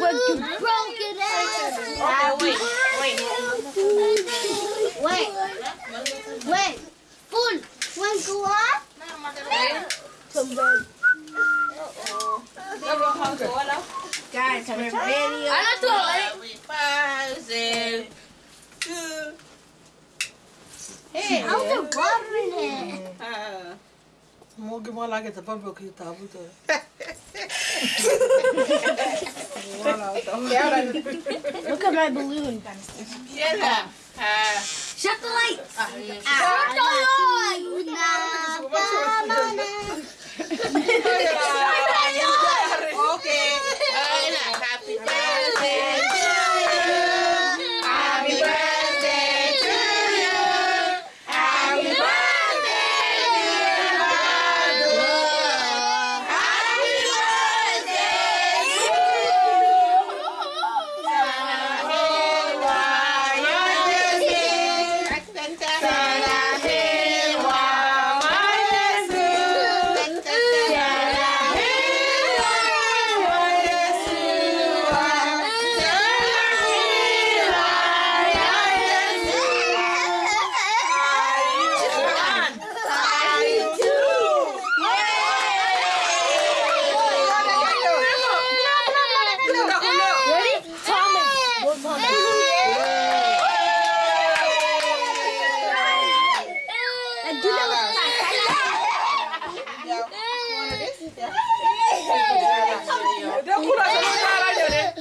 was you broke it out. Okay, wait, wait. Wait. Wait. Full. One go on. Guys, we're video. Ano to? Five, six, two. Hey. I was watering it. Ah. Mogi mo lagi sa pablo kita buto. Look at my balloon. Yan na. Ah. Shut the lights. Ah, Shut the lights.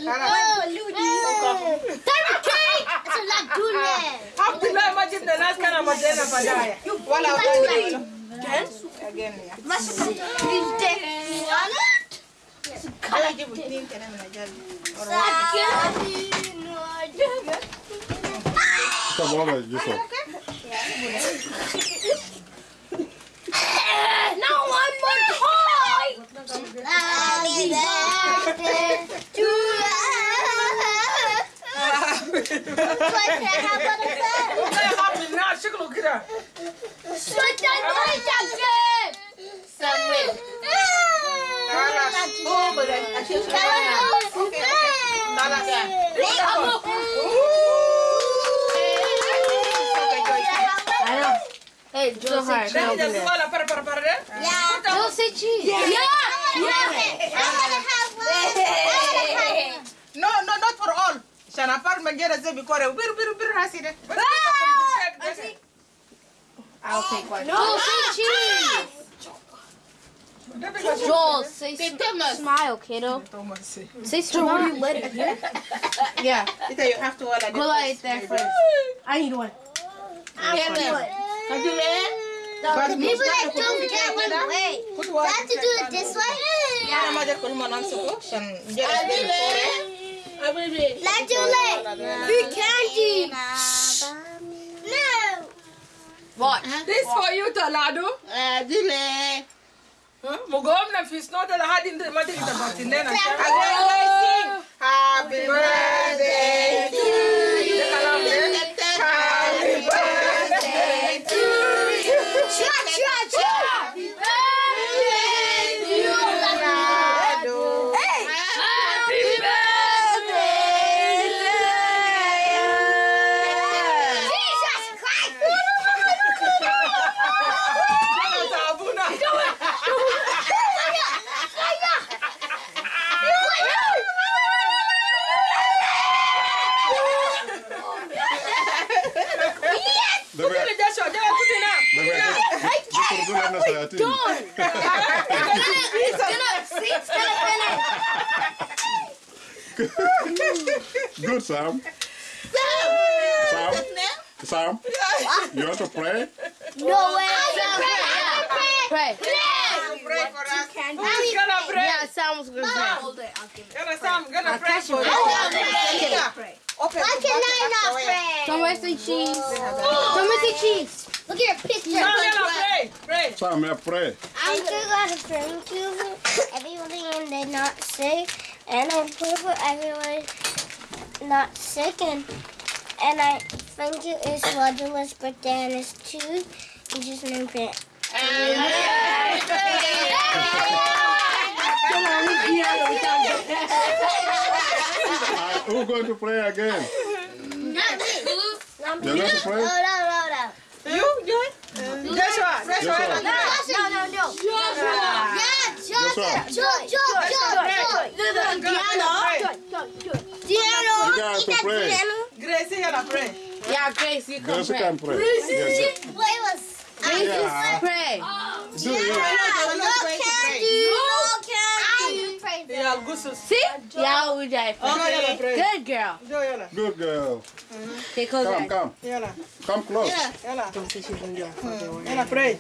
Diamond cake! It's a lagoon. Abdullah majid da nas kana madena badaya. Wala again ya. You want it? Tá bom, velho, isso. No one more toy! Happy birthday to you. Wait, can I have one of them? Kai happy na shiklu kira. Wait, I want that game. Samuel. Hey, Joe hard. Dani da wala para para para de. Yeah. Joe say cheese. Yeah. Yeah. I'm gonna have one. I'm gonna have one. No, no, not for all. Shana par manjera zebi kore. Bir bir bir haside. I'll oh, take one. Joel, say cheese. Joel, say Say Thomas. smile, kiddo. Say smile. you let it here? Yeah. Ita you have to wala. Go light there first. I need one. Yan na. Kadule. The people that don't get one way. Put I one. have to do it this way. Ana majar ko mo nan suko. Shan jera. Adile. Adile. Let's do it. Candy. No. Watch. This for you Talado. Adile. Mugom na fish no tala hadin de madi kita batin na. Again, guys, sing. Happy birthday Good, Sam. Sam, Sam, Sam. you want to pray? No way. Pray. Pray for us. Who's gonna pray? Yeah, Sam was gonna pray. Gonna Sam, gonna pray for you. Open Why the can I not so yeah. pray? Somebody say cheese. Somebody say cheese. Look at your picture. Sam, gonna pray. Pray. Sam, yeah, pray. I'm just gonna drink you everybody and they're not sick, and I pray for everyone not sick, and and I thank you is Roger's birthday and his too. You just named it. Uh, Happy birthday. Who's going to play again? Not me. You're going to pray? Oh, no, no, no. You, Joy? Joshua. Joshua. Joshua. No, no, no. Yeah, Joshua. Joy, Joy, Joy, Joy. Diano. You guys to pray. Gracie, you gotta pray. Yeah, Grace, you come Grace pray. can pray. Yes, Play was. Yeah. Pray. Do it. No candy. No candy. Yeah, Gusus. See? Yeah, we die. Okay, you gotta pray. Good girl. Joy, yalla. Good girl. Take hold Come, of come. Yalla. Come close. Yalla. Yalla, pray.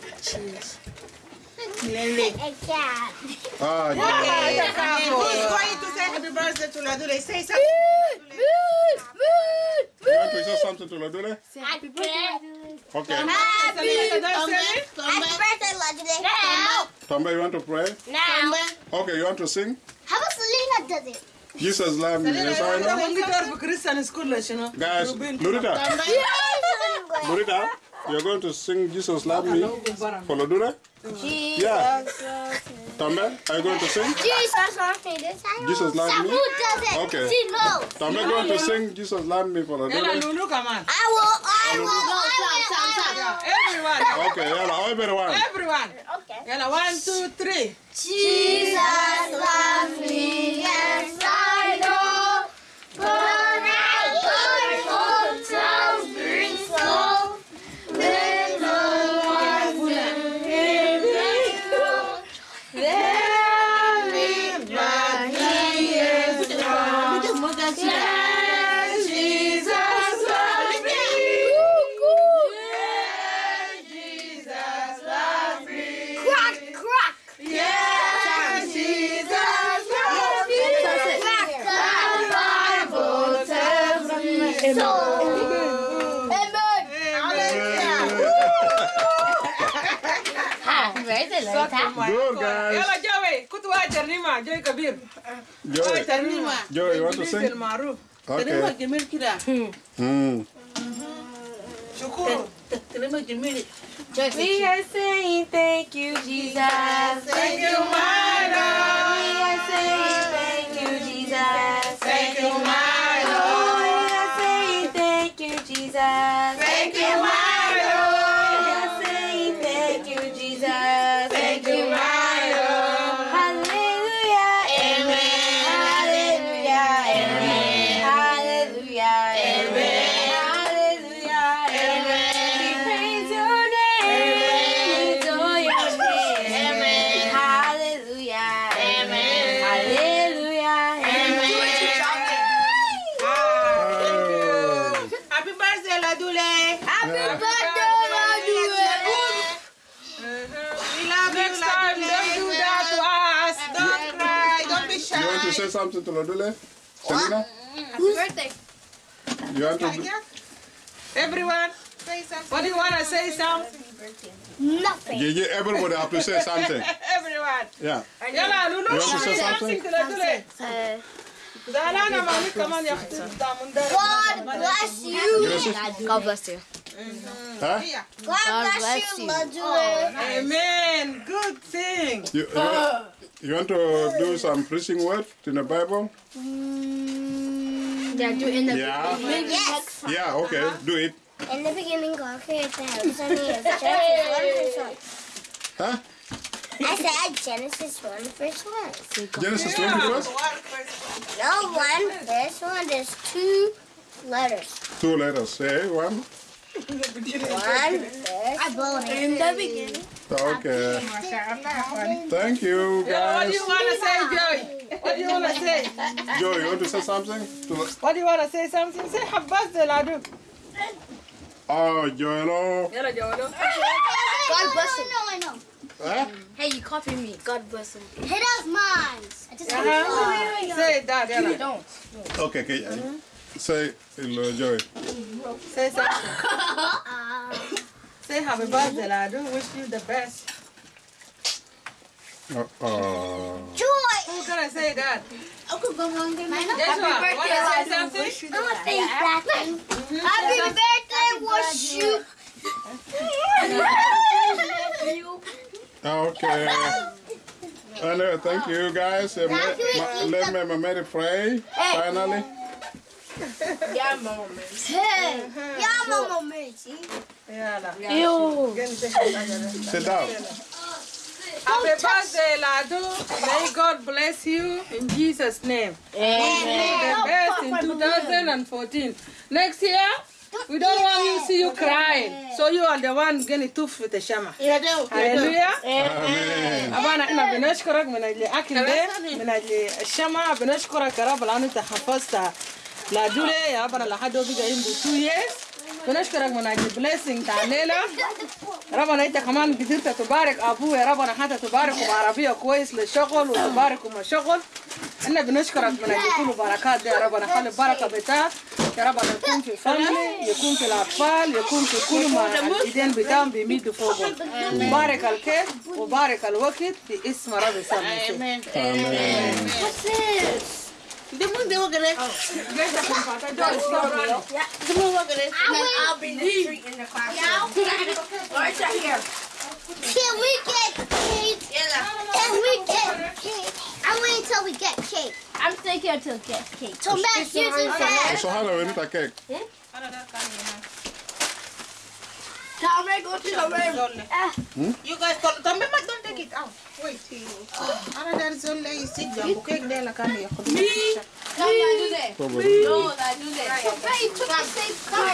A cat. Ah, Okay, yeah. Who's going to say happy birthday to Ladule? Say something. You want to say something to Ladule? Happy birthday. Okay. Happy birthday. Happy birthday, Legendary. Now. Tomba, you want to pray? Now. Okay, you want to sing? How about Selena does it? Jesus love me. Yes, I know. When we go to Christian school, you know. Guys, Rubin. Lurita, Lurita, you're going to sing Jesus love me for Ladule? Yeah. Tomba, are you going to sing? Jesus loves me. This time. Jesus loves me? Who does it? Okay. She knows. Tomba going to sing Jesus love me for Yalla, Ladule? Lulu, come on. I will. I will. I Everyone. Okay, yalla, everyone. Everyone. will. Okay. Yalla, one, two, three. Jesus Good, guys. Yalla, Joey. Kutu wa ternima. Joey Kabir. Joy, Ternima. Joy, you want to sing? Maruf. Okay. جميل كده Hmm. شكور كلمة جميل We are saying thank you, Jesus. Thank you, my Lord. We are saying thank you, Jesus. Thank you, my We Lord. are saying thank you, Jesus. Thank you, something to Ladule? Selena? Happy birthday. You want to do? Everyone, say something. What do you want to say, Sam? Nothing. Yeah, yeah, everybody have to say something. Everyone. Yeah. Yalla, Lulu, You want to say say something? something to Ladule. زعلانة مامي كمان يا أختي بتاع من ده. God bless you. Gracie? God bless you. Huh? Here. God bless bless you, you. Ladule. Amen. Good thing. You, you, want, you want to do some preaching word in the Bible? Mm. Yeah, do in the Yeah. Yes. Yeah, okay, uh-huh. do it. In the beginning, God created the heavens and the earth. Genesis 1 verse 1. Huh? I said Genesis 1 verse 1. Genesis 21st? One. No, 1 verse 1. There's two letters. Two letters. Say one. 1 verse 1. In the beginning. Okay. Thank you, Yalla, what do you want to say, Joy? What do you want to say? Joe, you want to say something? To, What do you want to say something? Say happy birthday, Ladu. oh, ah, Joelo. Yalla, Joy. God bless him. No, I know. Huh? Hey, you copy me. God bless him. Hey, that's mine. I just Uh-huh. Say that, Yalla. Don't. Okay, okay. Mm-hmm. Say uh, hello, Joy. Say something. Uh, Say happy birthday, I do Wish you the best. Oh, oh. Joy. Who can I say that? Uncle Gumwang, Joshua, want to say something? I'm gonna say that. Happy birthday, wash you. Okay. Anyway, thank you guys. Uh, ma- ma- let me, ma- Mary pray finally. Yeah, mama. Hey, yeah, mama Mitzi. Yalla. Ew. Gani say Hajara. Sit down. Happy birthday, Ladu. May God bless you in Jesus' name. The best in 2014. Next year, we don't want you to see you crying. So you are the one getting tooth with the shama. Ya deu. Hallelujah. Amen. أبانا إحنا بنشكرك من أجل أكل ده من أجل الشمع بنشكرك يا رب لأنه أنت حفظت لا دولي ya bara la hado biga in two years. ونشكرك من البليسنج بلسنج الليلة ربنا انت كمان قدرت تبارك ابوه ربنا حتى تبارك بعربية كويس للشغل وتبارك وما شغل أنا بنشكرك من كل بركات دي يا ربنا خلي البركة بتاع يا ربنا يكون في فاملي يكون في الاطفال يكون في كل ما الايدين بتاعهم بيمدوا فوق مبارك الكيف وبارك الوقت في اسم ربي سامي امين امين Dia pun dia makan eh. Guys, aku kata dia orang. Ya. Dia pun makan eh. I'll be in the street in the classroom. Yeah. Right here. Can we get cake? Yeah. Can we get cake? I'm waiting till we get cake. I'm staying here till we get cake. So Matt, here's your dad. So how do we get cake? Hmm? Tommy, go to the room. You guys, Tommy, don't take it out. Wait. Another zone lay sit down. Cake there la kami ya. Come on, do that. Probably. No, that do that. Hey, you took the same color.